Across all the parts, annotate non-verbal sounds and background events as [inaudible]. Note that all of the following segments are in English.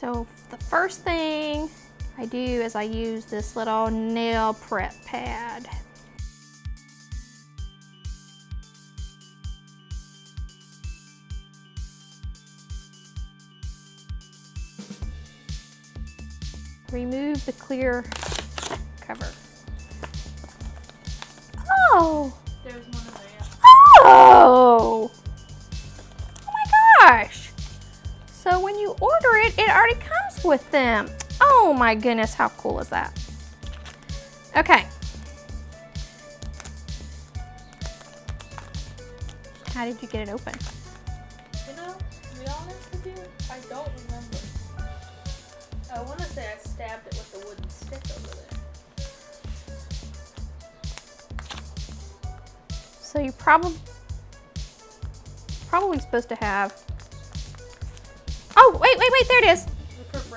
So the first thing I do is I use this little nail prep pad. Remove the clear cover. Oh! With them. Oh my goodness, how cool is that? Okay. How did you get it open? You know, to be honest with you, I don't remember. I want to say I stabbed it with a wooden stick over there. So you probably probably supposed to have. Oh wait, wait, wait! There it is.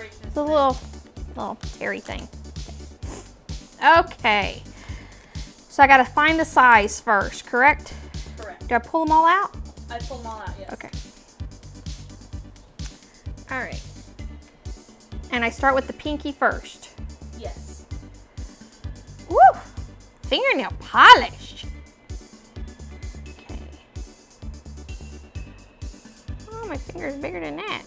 The perforation is The there. little little terry thing. Okay. So I gotta find the size first, correct? Correct. Do I pull them all out? I pull them all out, yes. Okay. All right. And I start with the pinky first. Yes. Woo! Fingernail polish. Okay. Oh, my finger's bigger than that.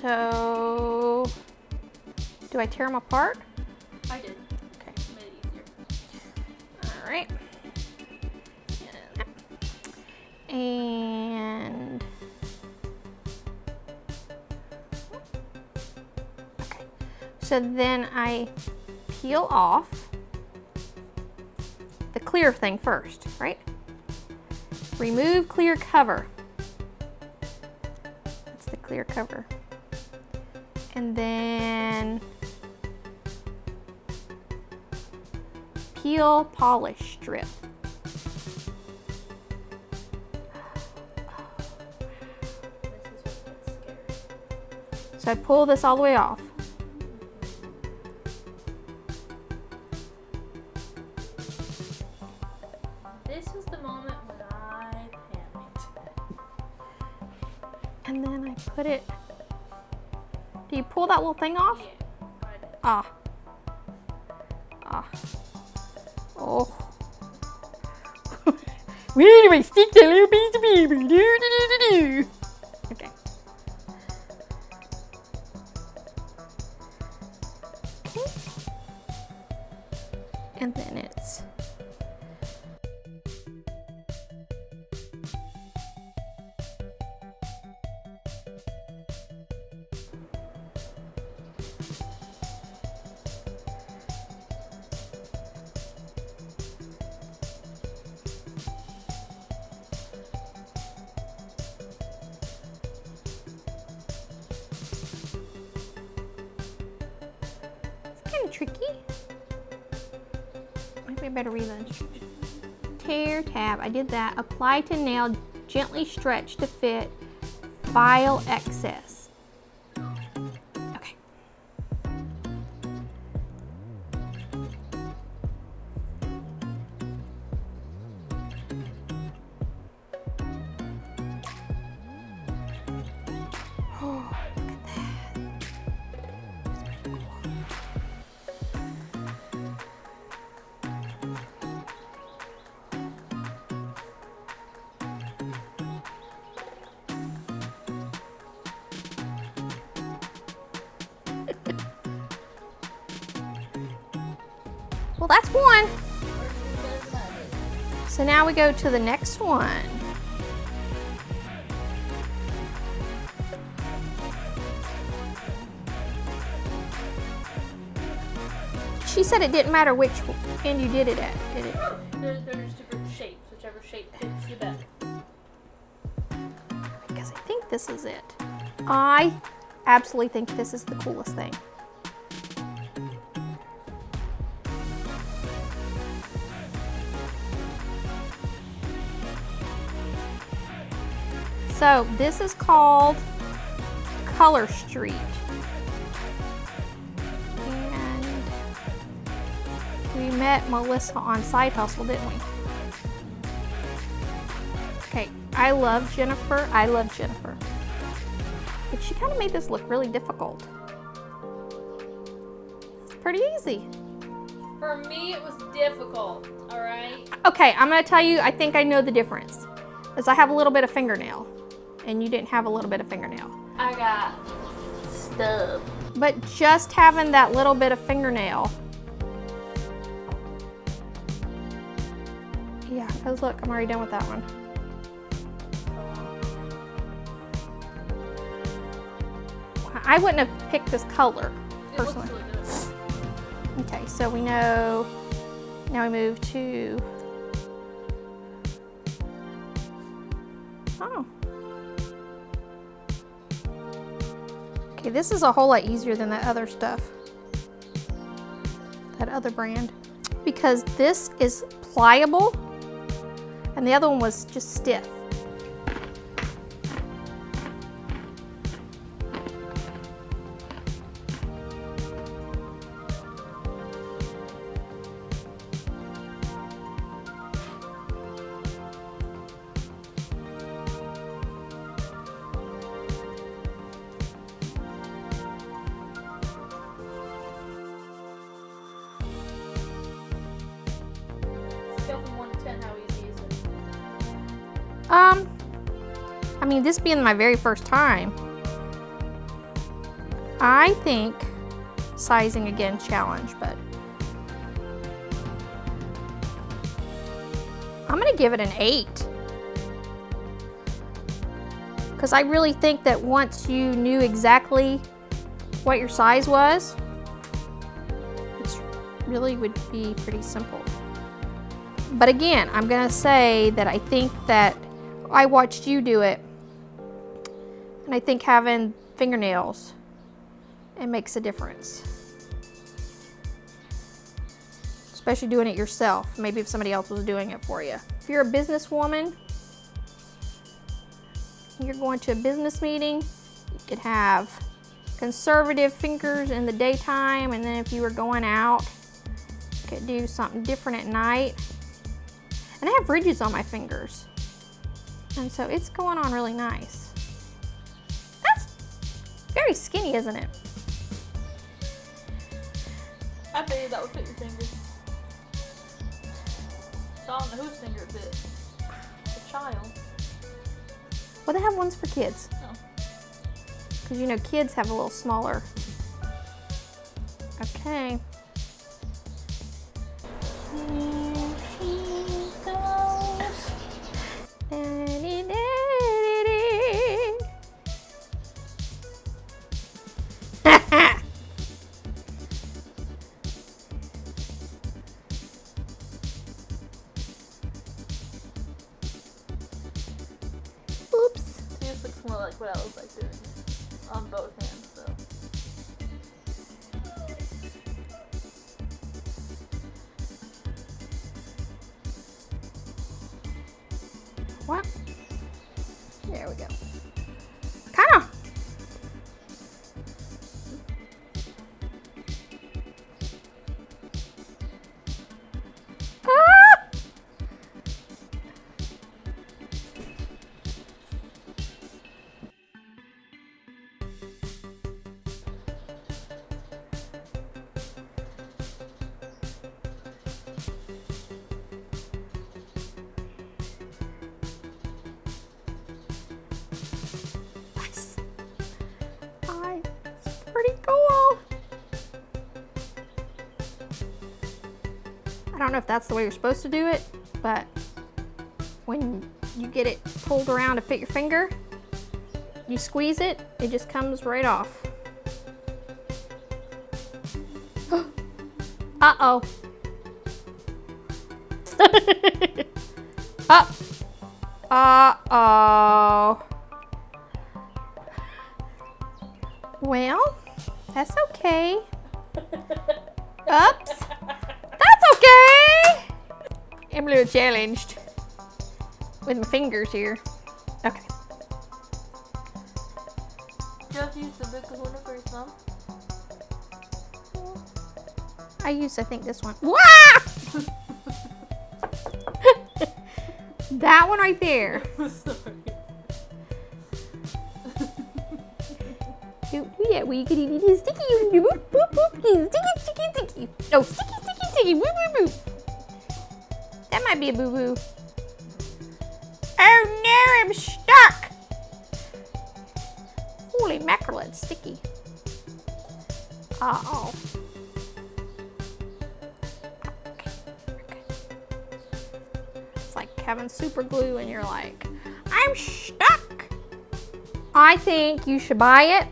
So, do I tear them apart? I did. Okay. Made it easier. All right. And okay. So then I peel off the clear thing first, right? Remove clear cover. That's the clear cover. And then peel polish strip. This is what gets scary. So I pull this all the way off. This was the moment when I panicked. And then I put it. Do you pull that little thing off? Ah. Ah. Oh. Where do I stick that little piece of paper? Do, do, do, do, do. Okay. Okay. And then it's. Tricky. Maybe I better read the instructions. Tear tab, I did that. Apply to nail, gently stretch to fit, file excess. Well, that's one. So now we go to the next one. She said it didn't matter which end you did it at, did it? Oh, there, there's different shapes, whichever shape fits you better. Because I think this is it. I absolutely think this is the coolest thing. So this is called Color Street. And we met Melissa on Side Hustle, didn't we? Okay, I love Jennifer. I love Jennifer. But she kind of made this look really difficult. It's pretty easy. For me, it was difficult. All right. Okay, I'm gonna tell you, I think I know the difference. Is I have a little bit of fingernail, and you didn't have a little bit of fingernail. I got stub. But just having that little bit of fingernail. Yeah, because look, I'm already done with that one. I wouldn't have picked this color, personally. really. Okay, so we know, now we move to, oh. Okay, this is a whole lot easier than that other stuff. That other brand. Because this is pliable and the other one was just stiff. Um, I mean, this being my very first time, I think sizing again challenge, but I'm gonna give it an eight. Because I really think that once you knew exactly what your size was, it really would be pretty simple. But again, I'm gonna say that I think that I watched you do it, and I think having fingernails, it makes a difference. Especially doing it yourself, maybe if somebody else was doing it for you. If you're a businesswoman, you're going to a business meeting, you could have conservative fingers in the daytime, and then if you were going out, you could do something different at night. And I have ridges on my fingers. And so it's going on really nice. That's very skinny, isn't it? I figured that would fit your finger. So I don't know whose finger it fit. The child. Well, they have ones for kids. Oh. Because you know, kids have a little smaller. Okay. More like what I was like doing on both hands, don't know if that's the way you're supposed to do it, but when you get it pulled around to fit your finger, you squeeze it, it just comes right off. [gasps] Uh-oh. [laughs] uh, uh-oh. Well, that's okay. [laughs] Oops. I'm a little challenged with my fingers here. Okay. Just use the big kahuna for your thumb. I used, I think, this one. That one right there. Sorry. Do, do that you can eat it sticky. Boop, boop, boop. Sticky, sticky, sticky. No, sticky, sticky, sticky. Boo, boo, boo. Might be a boo boo. Oh no, I'm stuck. Holy mackerel, it's sticky. Uh oh. It's like having super glue and you're like, I'm stuck. I think you should buy it.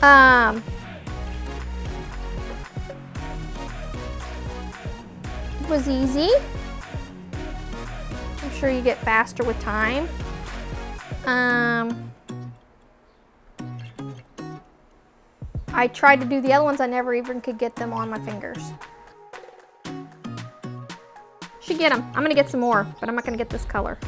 Um, was easy. I'm sure you get faster with time. Um, I tried to do the other ones, I never even could get them on my fingers. Should get them. I'm gonna get some more, but I'm not gonna get this color.